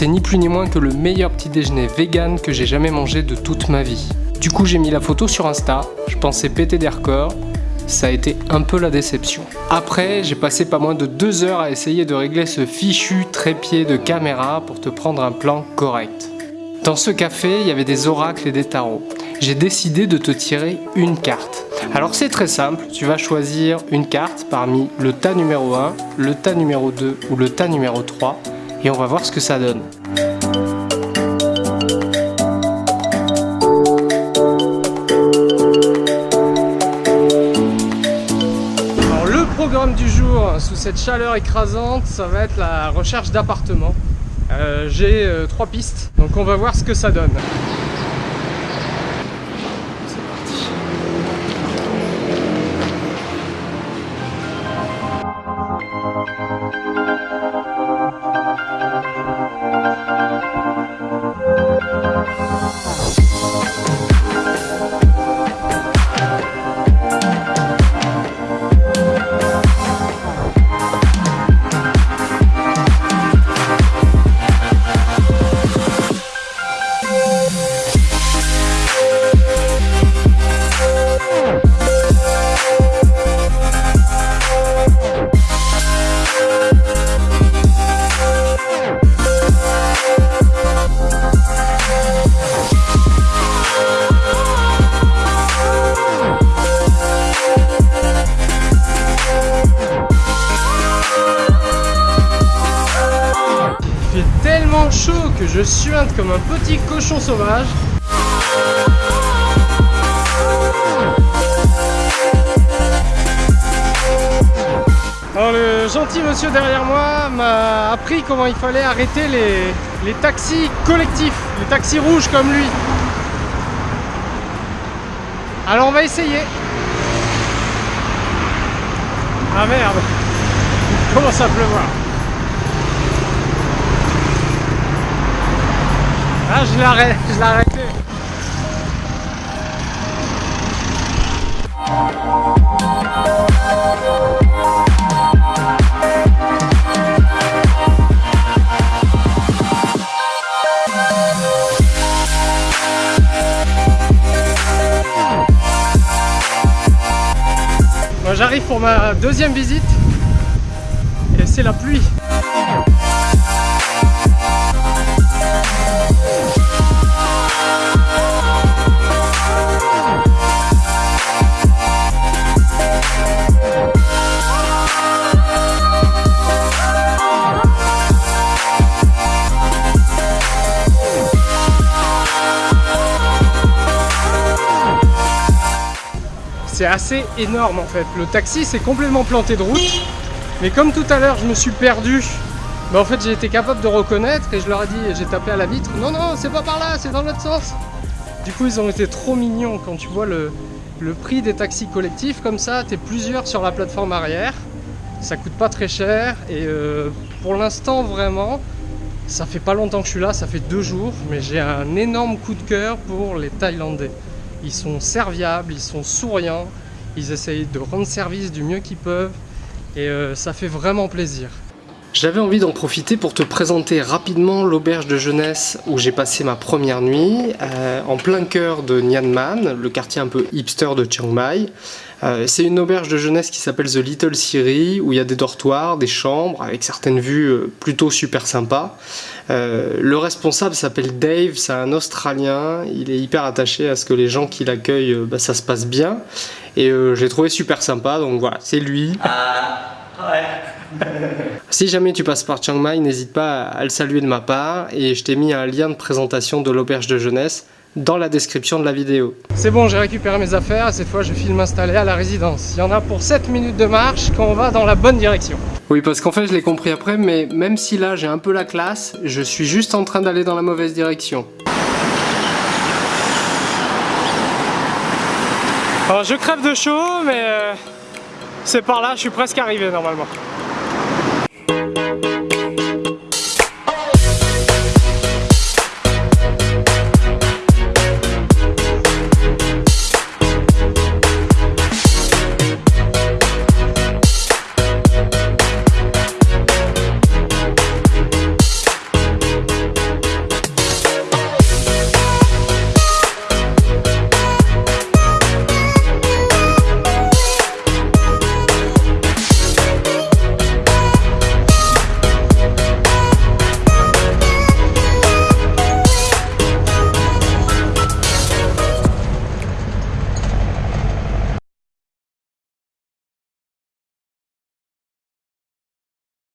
c'est ni plus ni moins que le meilleur petit déjeuner vegan que j'ai jamais mangé de toute ma vie. Du coup j'ai mis la photo sur Insta, je pensais péter des records, ça a été un peu la déception. Après, j'ai passé pas moins de deux heures à essayer de régler ce fichu trépied de caméra pour te prendre un plan correct. Dans ce café, il y avait des oracles et des tarots. J'ai décidé de te tirer une carte. Alors c'est très simple, tu vas choisir une carte parmi le tas numéro 1, le tas numéro 2 ou le tas numéro 3 et on va voir ce que ça donne. Alors le programme du jour sous cette chaleur écrasante, ça va être la recherche d'appartements. Euh, j'ai euh, trois pistes, donc on va voir ce que ça donne. Chaud que je suinte comme un petit cochon sauvage. Alors le gentil monsieur derrière moi m'a appris comment il fallait arrêter les, taxis collectifs, les taxis rouges comme lui. Alors on va essayer. Ah merde, il commence à pleuvoir. Ah, je l'arrête, je l'ai. J'arrive pour ma deuxième visite et c'est la pluie. C'est assez énorme en fait. Le taxi s'est complètement planté de route. Mais comme tout à l'heure je me suis perdu, bah en fait j'ai été capable de reconnaître et je leur ai dit, j'ai tapé à la vitre, non non c'est pas par là, c'est dans l'autre sens. Du coup ils ont été trop mignons quand tu vois le, prix des taxis collectifs comme ça, t'es plusieurs sur la plateforme arrière, ça coûte pas très cher et euh, pour l'instant vraiment, ça fait pas longtemps que je suis là, ça fait deux jours, mais j'ai un énorme coup de cœur pour les Thaïlandais. Ils sont serviables, ils sont souriants, ils essayent de rendre service du mieux qu'ils peuvent et euh, ça fait vraiment plaisir. J'avais envie d'en profiter pour te présenter rapidement l'auberge de jeunesse où j'ai passé ma première nuit, euh, en plein cœur de Man, le quartier un peu hipster de Chiang Mai. Euh, c'est une auberge de jeunesse qui s'appelle The Little Siri, où il y a des dortoirs, des chambres, avec certaines vues euh, plutôt super sympas. le responsable s'appelle Dave, c'est un Australien, il est hyper attaché à ce que les gens qui l'accueillent, bah, ça se passe bien. Et j'ai trouvé super sympa, donc voilà, c'est lui. Ah. Si jamais tu passes par Chiang Mai, n'hésite pas à le saluer de ma part et je t'ai mis un lien de présentation de l'auberge de jeunesse dans la description de la vidéo. C'est bon, j'ai récupéré mes affaires et cette fois je file m'installer à la résidence. Il y en a pour 7 minutes de marche quand on va dans la bonne direction. Oui, parce qu'en fait je l'ai compris après, mais même si là j'ai un peu la classe, je suis juste en train d'aller dans la mauvaise direction. Alors je crève de chaud, mais euh, c'est par là, je suis presque arrivé normalement.